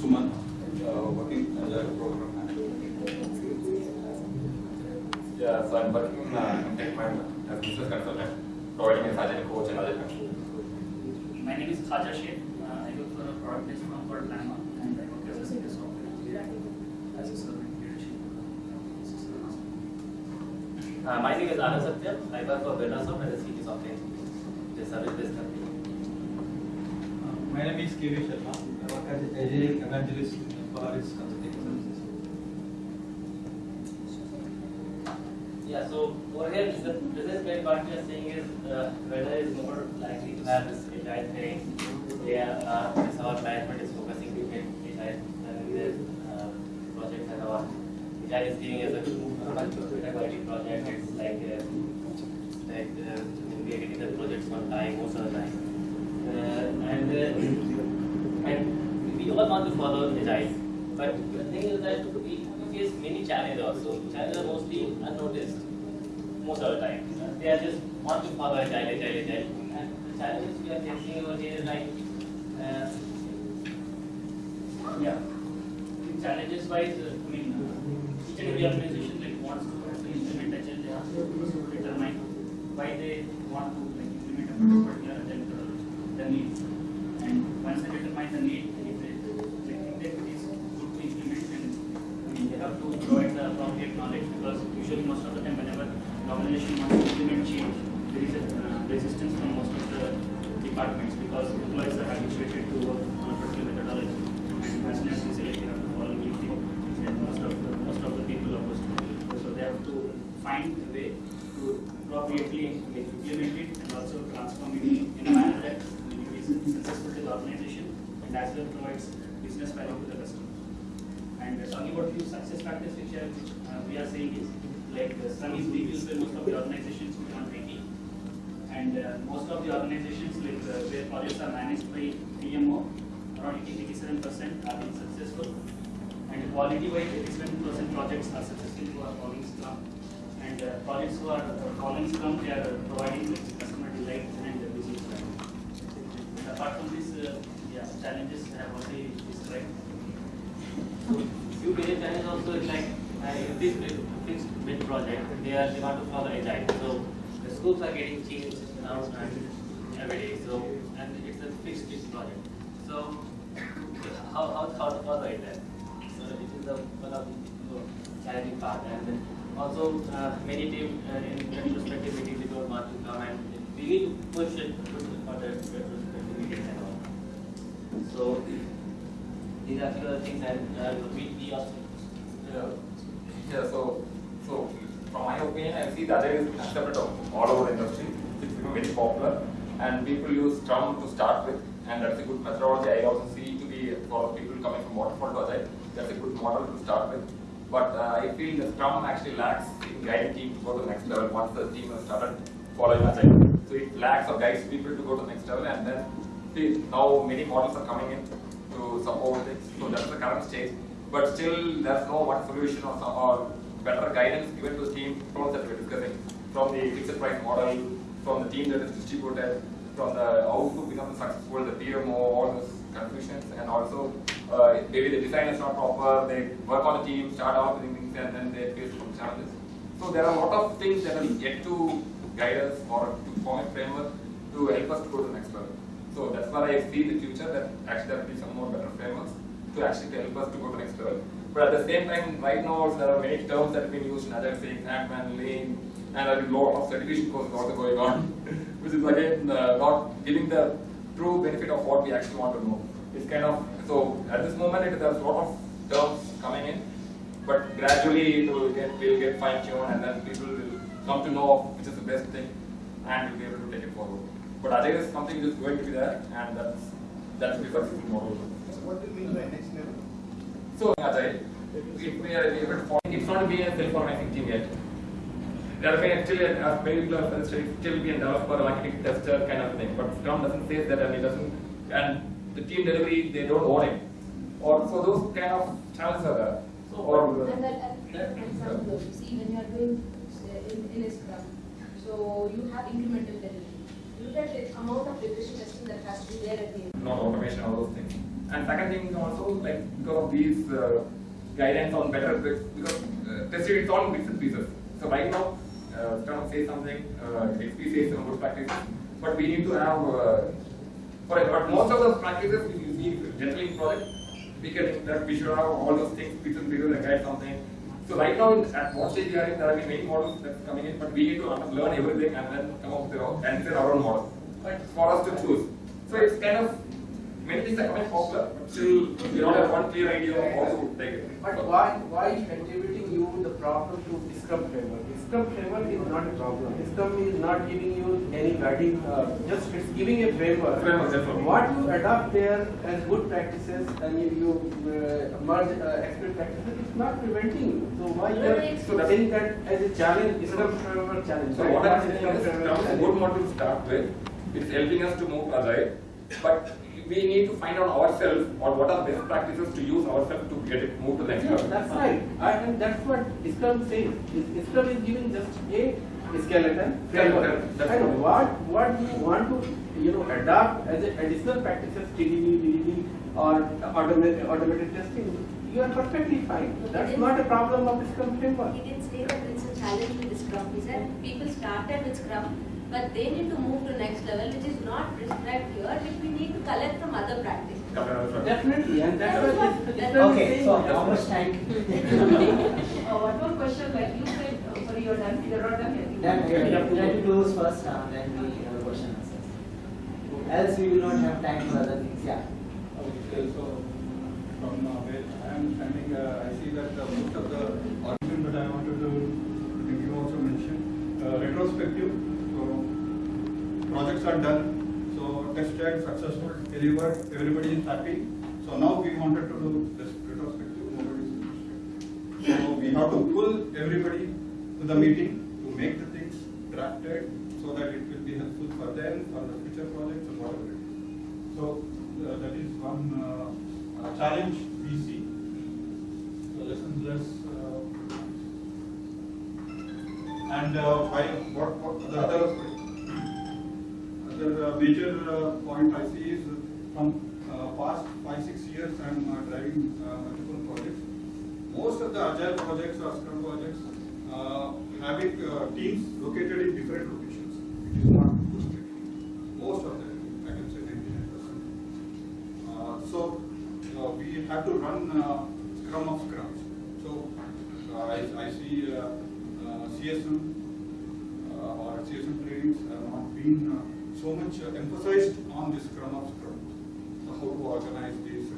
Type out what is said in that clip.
Suman, uh, working as a program manager. Yeah, so I'm working in uh, Mind as business consultant, providing a agile coach and other content. My name is Khaja Sheikh. Uh, I work for a product-based firm called Lama, and I work as a senior software engineer as a servant leadership. Uh, my name is Anand Satya. I work for Bernasoft as a senior software engineer. It is a service-based company. My name is KV Sharma. I work as agile evangelist Polaris Consulting Services. Yeah, so over here, the business part we are saying is uh, whether it's more likely to have this agile thing. Yeah, uh, this our management is focusing to get and the uh, project and our agile is giving us a quality project. It's like uh, like uh, we are getting the projects on time most of the time. Uh, and uh, want to follow the agile, but the thing is that we face many challenges also. Challenges are mostly unnoticed most of the time. They are just want to follow agile, agile, agile. And the challenges we are facing over here is like, uh, Yeah. Challenges wise, uh, I mean, each and every organization like wants to implement agile. They have to determine why they want to like implement a particular agile the needs. And once they determine the need, if they, they think that it is good to implement, then I mean, they have to provide the appropriate knowledge because usually most of the time whenever the organization wants to implement change, there is a uh, resistance from most of the departments because employees are habituated to work on a particular methodology. And as necessary, they have to follow new thing. And most of the most of the people are opposed to it. So they have to find a way to appropriately implement it and also transform it in a manner that is successful to the organization and provides business value to the customer. And uh, talking about few success factors which are, uh, we are saying is like uh, Scrum is being used by most of the organizations beyond IT. And uh, most of the organizations like uh, where projects are managed by PMO, around 87 percent are being successful. And quality wise, 87 percent projects are successful who are following Scrum. And uh, projects who are uh, following Scrum, they are uh, providing customer delight and uh, business value. Apart from this, uh, yeah, challenges have already described. so few major challenges also is like, this fixed bid project, they are, they want to follow agile. So the scopes are getting changed now and every day, so, and it's a fixed bid project. So how, how, to follow then? So it is the, one of the challenging part. And also, uh, many team uh, in retrospective meetings, they don't want to come and we need to push it, push it for the retrospective meetings and all. So these are few things and uh, we also, Yeah, yeah. So, so from my opinion, I see that is accepted all over the industry. It's become very popular, and people use Scrum to start with, and that's a good methodology. I also see to be for people coming from waterfall to agile. That's a good model to start with. But uh, I feel the Scrum actually lacks in guiding team to go to the next level once the team has started following agile. So it lacks or guides people to go to the next level, and then now many models are coming in to support it. So that's the current stage. But still, there's no one solution or some or better guidance given to the team from that we're discussing, from the fixed price model, from the team that is distributed, from the how to become successful, the PMO, all those confusions, and also uh, maybe the design is not proper. They work on the team, start off with things, and then they face some challenges. So there are a lot of things that are yet to guide us or to form a framework to help us to go to the next level. So that's why I see the future that actually there will be some more better frameworks to actually help us to go to next level. But at the same time, right now there are many terms that have been used in other things, Kanban, Lean, and a lot of certification courses also going on, which is again uh, not giving the true benefit of what we actually want to know. It's kind of so at this moment it, there's a lot of terms coming in, but gradually it will get will get fine tuned and then people will come to know which is the best thing and will be able to take it forward. But Agile is something which is going to be there and that's that's the successful model. So what do you mean by next level? So Agile, if we are able to form, it's not being a self-organizing team yet. There may still, as many people have said, still be a developer, architect, tester kind of thing. But Scrum doesn't say that and it doesn't, and the team delivery, they don't own it. Or so those kind of challenges are there. So, Or And that, and that, example, you see, when you are doing uh, in, in a Scrum, so you have incremental delivery. Look at the amount of regression testing that has to be there at the end. not automation, all those things. And second thing also like because of these uh, guidance on better because uh, tested it's all bits and pieces. So right now, uh, Scrum says something, uh, XP says some good practices, but we need to have, uh, for but most of those practices we see generally in project, we can that we should have all those things and pieces and guide something. So right now at what stage we are in, there have many models that's coming in, but we need to learn everything and then come up with our, and our own model right, for us to choose. So it's kind of many things are coming popular, but still we don't have one clear idea of how to take it. But why, why attributing you the problem to Scrum framework? Scrum framework is not a problem. Scrum is not giving you any guiding, uh, just it's giving a framework. Framework, that's all. What you adopt there as good practices and you, you uh, merge uh, XP practices, it's not preventing you. So why you are So that's- saying that as a challenge, Scrum framework challenge? So right? what I'm saying is, framework Scrum is a good model to start with. It's helping us to move agile, but we need to find out ourselves or what are best practices to use ourselves to get it move to the next Yeah, level. that's right. I, and that's what Scrum says. Is- Scrum is giving just a skeleton framework. and what what you want to you know adopt as a additional practices, TDD, BDD, or automated automated testing, you are perfectly fine. That's not a problem of Scrum framework. He didn't say that it's a challenge with Scrum. He said people started with Scrum, but they need to move to next level, which is not prescribed here, which we need to collect from other practices. Definitely, and that's That is what what- Scrum Okay, saying. so how much time? Uh, one more question, like you said, uh, sorry, you're done, you're not done yet. Then we have to close first, uh, then we have a question answers. Else we will not have time for other things, yeah. Okay, so from uh, where I am standing, uh, I see that uh, most of the argument that I wanted to, I think you also mentioned, uh, retrospective. Projects are done, so tested, successful, delivered, everybody is happy. So now we wanted to do this retrospective, nobody is interested. So we have to pull everybody to the meeting to make the things drafted so that it will be helpful for them, for the future projects and whatever. So uh, that is one uh, uh, challenge we see. So lessons less. Uh, and uh, why, what, what the other, other uh, major uh, point I see is from uh, past five, six years I'm driving multiple projects. Most of the agile projects or scrum projects having teams located in different locations. It is not. Most of them, I can say 99%. Uh, so we have to run Scrum of Scrums. So I, I see uh, uh, CSM uh, or CSM trainings have not been so much uh, emphasized on this Scrum of Scrum, so how to organize these